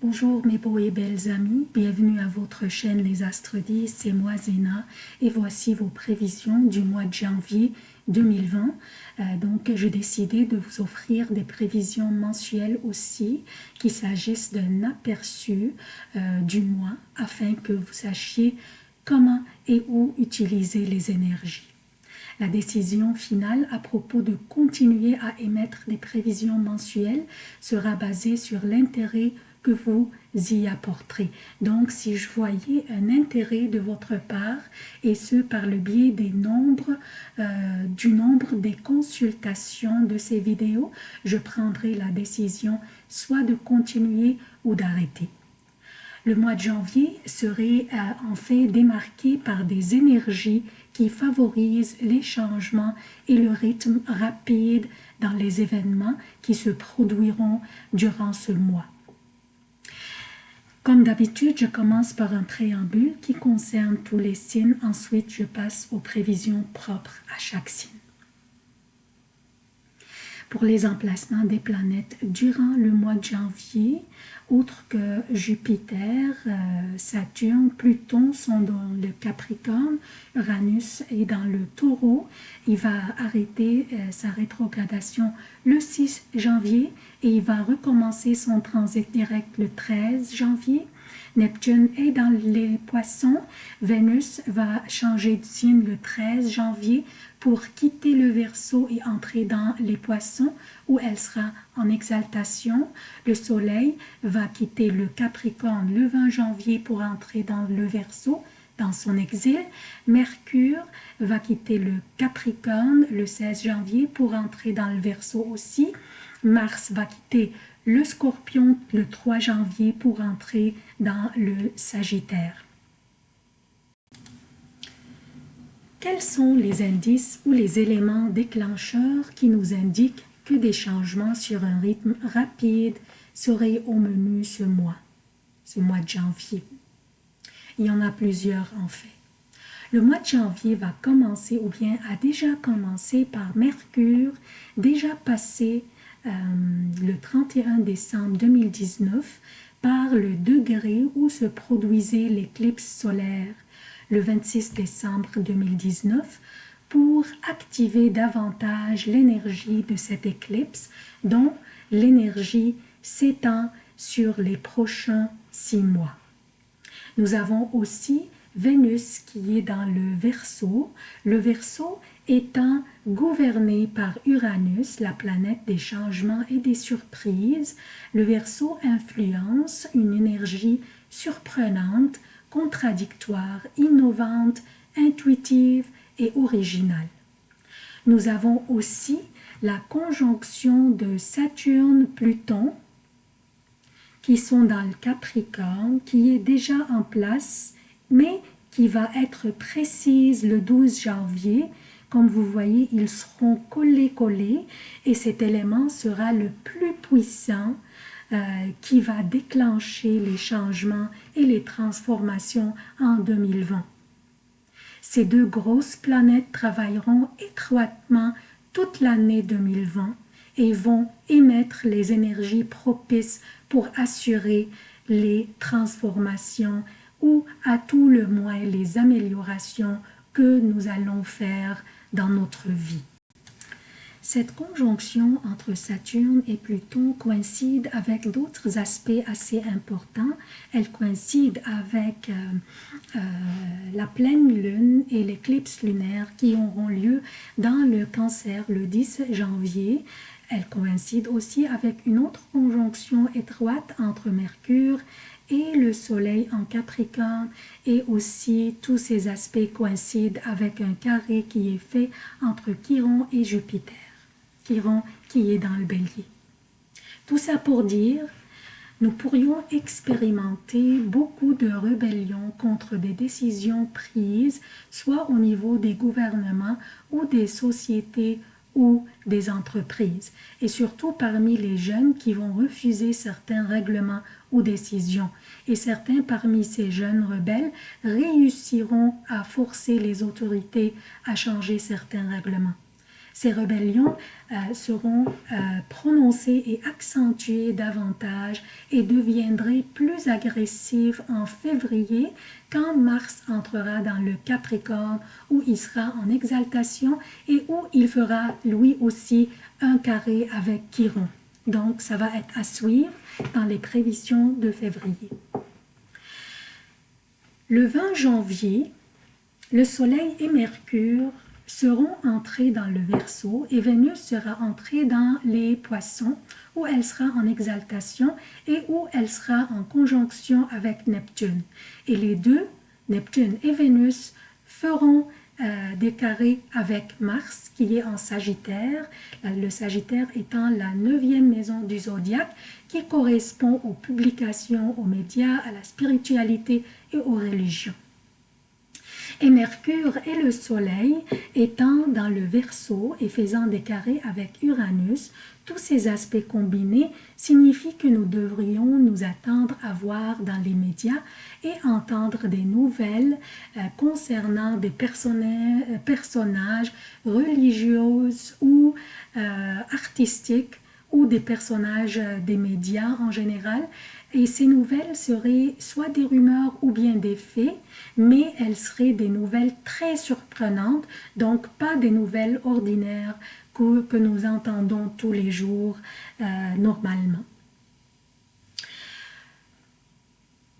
Bonjour mes beaux et belles amis, bienvenue à votre chaîne Les Astres 10, c'est moi Zéna et voici vos prévisions du mois de janvier 2020. Euh, donc j'ai décidé de vous offrir des prévisions mensuelles aussi, qu'il s'agisse d'un aperçu euh, du mois afin que vous sachiez comment et où utiliser les énergies. La décision finale à propos de continuer à émettre des prévisions mensuelles sera basée sur l'intérêt vous y apporterez. Donc, si je voyais un intérêt de votre part, et ce par le biais des nombres, euh, du nombre des consultations de ces vidéos, je prendrai la décision soit de continuer ou d'arrêter. Le mois de janvier serait euh, en fait démarqué par des énergies qui favorisent les changements et le rythme rapide dans les événements qui se produiront durant ce mois. Comme d'habitude, je commence par un préambule qui concerne tous les signes. Ensuite, je passe aux prévisions propres à chaque signe. Pour les emplacements des planètes durant le mois de janvier, outre que Jupiter, euh, Saturne, Pluton sont dans le Capricorne, Uranus est dans le Taureau. Il va arrêter euh, sa rétrogradation le 6 janvier et il va recommencer son transit direct le 13 janvier. Neptune est dans les poissons. Vénus va changer de signe le 13 janvier pour quitter le Verseau et entrer dans les poissons où elle sera en exaltation. Le Soleil va quitter le Capricorne le 20 janvier pour entrer dans le Verseau dans son exil. Mercure va quitter le Capricorne le 16 janvier pour entrer dans le Verseau aussi. Mars va quitter le Scorpion le 3 janvier pour entrer dans le Sagittaire. Quels sont les indices ou les éléments déclencheurs qui nous indiquent que des changements sur un rythme rapide seraient au menu ce mois, ce mois de janvier? Il y en a plusieurs en fait. Le mois de janvier va commencer ou bien a déjà commencé par Mercure, déjà passé euh, le 31 décembre 2019 par le degré où se produisait l'éclipse solaire le 26 décembre 2019 pour activer davantage l'énergie de cette éclipse dont l'énergie s'étend sur les prochains six mois. Nous avons aussi Vénus qui est dans le Verseau, le Verseau étant gouverné par Uranus, la planète des changements et des surprises, le Verseau influence une énergie surprenante contradictoire, innovante, intuitive et originale. Nous avons aussi la conjonction de Saturne-Pluton qui sont dans le Capricorne, qui est déjà en place, mais qui va être précise le 12 janvier. Comme vous voyez, ils seront collés-collés et cet élément sera le plus puissant euh, qui va déclencher les changements et les transformations en 2020. Ces deux grosses planètes travailleront étroitement toute l'année 2020 et vont émettre les énergies propices pour assurer les transformations ou à tout le moins les améliorations que nous allons faire dans notre vie? Cette conjonction entre Saturne et Pluton coïncide avec d'autres aspects assez importants. Elle coïncide avec euh, euh, la pleine lune et l'éclipse lunaire qui auront lieu dans le cancer le 10 janvier. Elle coïncide aussi avec une autre conjonction étroite entre Mercure et le soleil en Capricorne. Et aussi tous ces aspects coïncident avec un carré qui est fait entre Chiron et Jupiter. Qui est dans le bélier. Tout ça pour dire, nous pourrions expérimenter beaucoup de rébellions contre des décisions prises, soit au niveau des gouvernements ou des sociétés ou des entreprises, et surtout parmi les jeunes qui vont refuser certains règlements ou décisions. Et certains parmi ces jeunes rebelles réussiront à forcer les autorités à changer certains règlements. Ces rébellions euh, seront euh, prononcées et accentuées davantage et deviendraient plus agressives en février quand Mars entrera dans le Capricorne où il sera en exaltation et où il fera lui aussi un carré avec Chiron. Donc ça va être à suivre dans les prévisions de février. Le 20 janvier, le Soleil et Mercure seront entrés dans le Verseau et Vénus sera entrée dans les Poissons où elle sera en exaltation et où elle sera en conjonction avec Neptune. Et les deux, Neptune et Vénus, feront euh, des carrés avec Mars qui est en Sagittaire, le Sagittaire étant la neuvième maison du zodiaque qui correspond aux publications, aux médias, à la spiritualité et aux religions. Et Mercure et le Soleil étant dans le Verseau et faisant des carrés avec Uranus, tous ces aspects combinés signifient que nous devrions nous attendre à voir dans les médias et entendre des nouvelles euh, concernant des personnages religieux ou euh, artistiques ou des personnages des médias en général. Et ces nouvelles seraient soit des rumeurs ou bien des faits, mais elles seraient des nouvelles très surprenantes, donc pas des nouvelles ordinaires que, nous entendons tous les jours euh, normalement.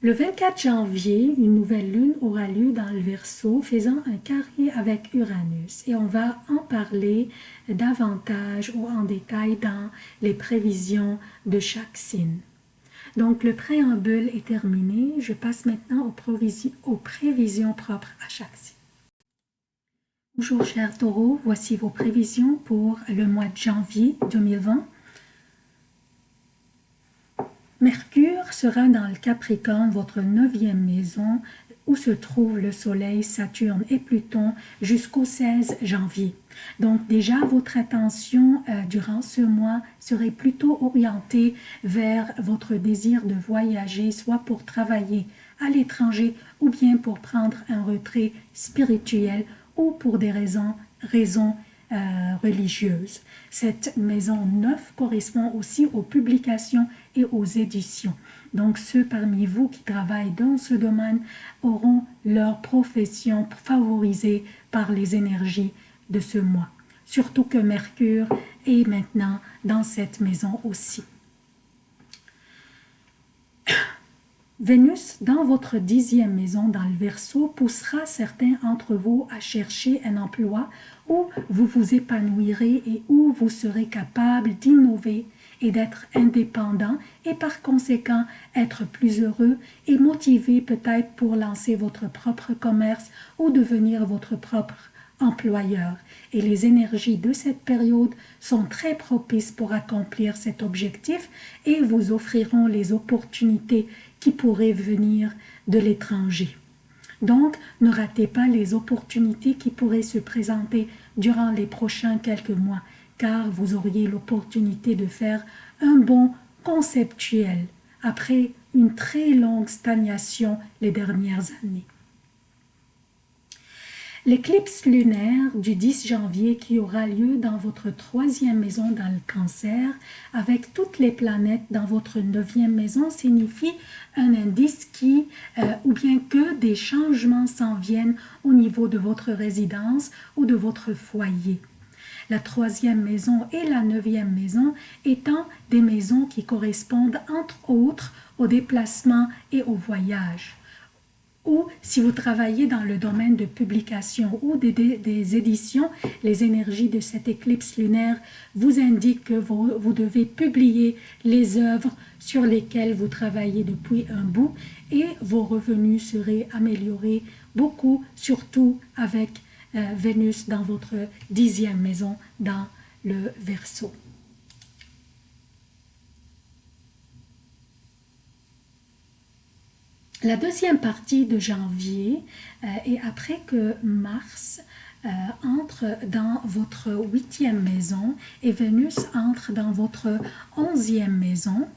Le 24 janvier, une nouvelle lune aura lieu dans le Verseau, faisant un carré avec Uranus. Et on va en parler davantage ou en détail dans les prévisions de chaque signe. Donc, le préambule est terminé. Je passe maintenant aux, prévisions propres à chaque signe. Bonjour chers taureaux, voici vos prévisions pour le mois de janvier 2020. Mercure sera dans le Capricorne, votre neuvième maison, où se trouvent le Soleil, Saturne et Pluton jusqu'au 16 janvier. Donc déjà, votre attention euh, durant ce mois serait plutôt orientée vers votre désir de voyager, soit pour travailler à l'étranger ou bien pour prendre un retrait spirituel ou pour des raisons, euh, religieuses. Cette maison neuve correspond aussi aux publications aux éditions. Donc ceux parmi vous qui travaillent dans ce domaine auront leur profession favorisée par les énergies de ce mois. Surtout que Mercure est maintenant dans cette maison aussi. Vénus, dans votre dixième maison dans le Verseau, poussera certains d'entre vous à chercher un emploi où vous vous épanouirez et où vous serez capable d'innover et d'être indépendant et par conséquent être plus heureux et motivé peut-être pour lancer votre propre commerce ou devenir votre propre employeur. Et les énergies de cette période sont très propices pour accomplir cet objectif et vous offriront les opportunités qui pourraient venir de l'étranger. Donc, ne ratez pas les opportunités qui pourraient se présenter durant les prochains quelques mois, car vous auriez l'opportunité de faire un bon conceptuel après une très longue stagnation les dernières années. L'éclipse lunaire du 10 janvier qui aura lieu dans votre troisième maison dans le cancer, avec toutes les planètes dans votre neuvième maison, signifie un indice qui, euh, ou bien que des changements s'en viennent au niveau de votre résidence ou de votre foyer. La troisième maison et la neuvième maison étant des maisons qui correspondent entre autres au déplacement et au voyage. Ou si vous travaillez dans le domaine de publication ou des, éditions, les énergies de cette éclipse lunaire vous indiquent que vous, vous, devez publier les œuvres sur lesquelles vous travaillez depuis un bout et vos revenus seraient améliorés beaucoup, surtout avec Vénus dans votre dixième maison dans le Verseau. La deuxième partie de janvier euh, est après que Mars euh, entre dans votre huitième maison et Vénus entre dans votre onzième maison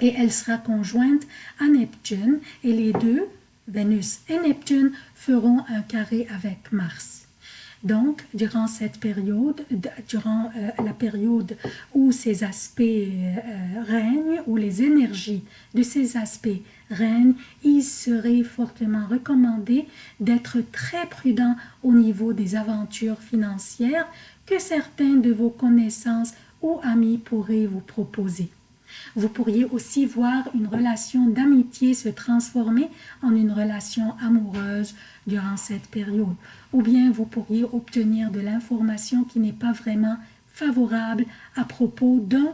et elle sera conjointe à Neptune et les deux, Vénus et Neptune, feront un carré avec Mars. Donc, durant cette période, durant euh, la période où ces aspects euh, règnent, où les énergies de ces aspects règnent, il serait fortement recommandé d'être très prudent au niveau des aventures financières que certains de vos connaissances ou amis pourraient vous proposer. Vous pourriez aussi voir une relation d'amitié se transformer en une relation amoureuse durant cette période. Ou bien vous pourriez obtenir de l'information qui n'est pas vraiment favorable à propos d'un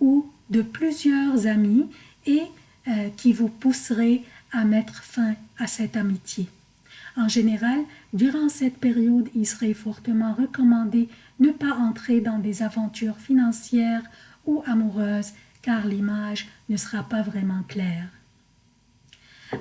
ou de plusieurs amis et euh, qui vous pousserait à mettre fin à cette amitié. En général, durant cette période, il serait fortement recommandé ne pas entrer dans des aventures financières ou amoureuses car l'image ne sera pas vraiment claire.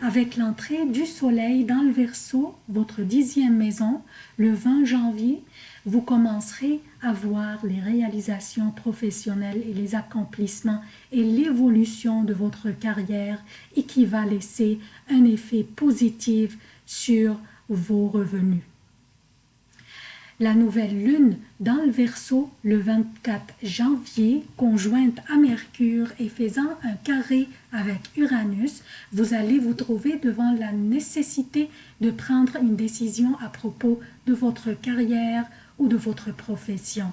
Avec l'entrée du soleil dans le Verseau, votre dixième maison, le 20 janvier, vous commencerez à voir les réalisations professionnelles et les accomplissements et l'évolution de votre carrière et qui va laisser un effet positif sur vos revenus la nouvelle lune dans le Verseau le 24 janvier, conjointe à Mercure et faisant un carré avec Uranus, vous allez vous trouver devant la nécessité de prendre une décision à propos de votre carrière ou de votre profession.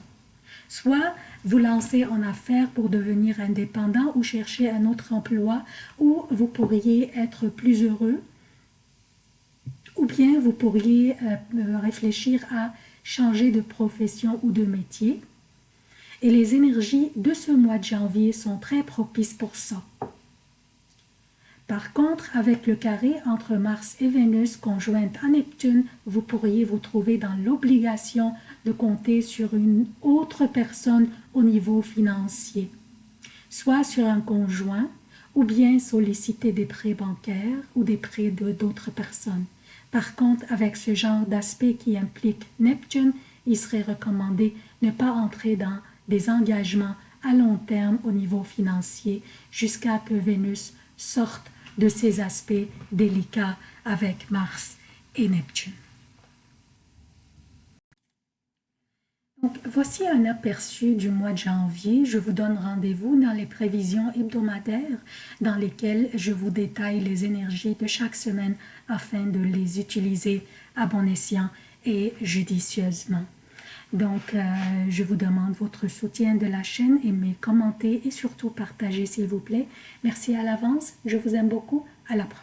Soit vous lancez en affaires pour devenir indépendant ou chercher un autre emploi où vous pourriez être plus heureux, ou bien vous pourriez euh, réfléchir à changer de profession ou de métier. Et les énergies de ce mois de janvier sont très propices pour ça. Par contre, avec le carré entre Mars et Vénus conjointe à Neptune, vous pourriez vous trouver dans l'obligation de compter sur une autre personne au niveau financier, soit sur un conjoint, ou bien solliciter des prêts bancaires ou des prêts d'autres personnes. Par contre, avec ce genre d'aspect qui implique Neptune, il serait recommandé ne pas entrer dans des engagements à long terme au niveau financier jusqu'à que Vénus sorte de ces aspects délicats avec Mars et Neptune. Voici un aperçu du mois de janvier. Je vous donne rendez-vous dans les prévisions hebdomadaires dans lesquelles je vous détaille les énergies de chaque semaine afin de les utiliser à bon escient et judicieusement. Donc, euh, je vous demande votre soutien de la chaîne, aimez, commentez et surtout partagez s'il vous plaît. Merci à l'avance, je vous aime beaucoup, à la prochaine.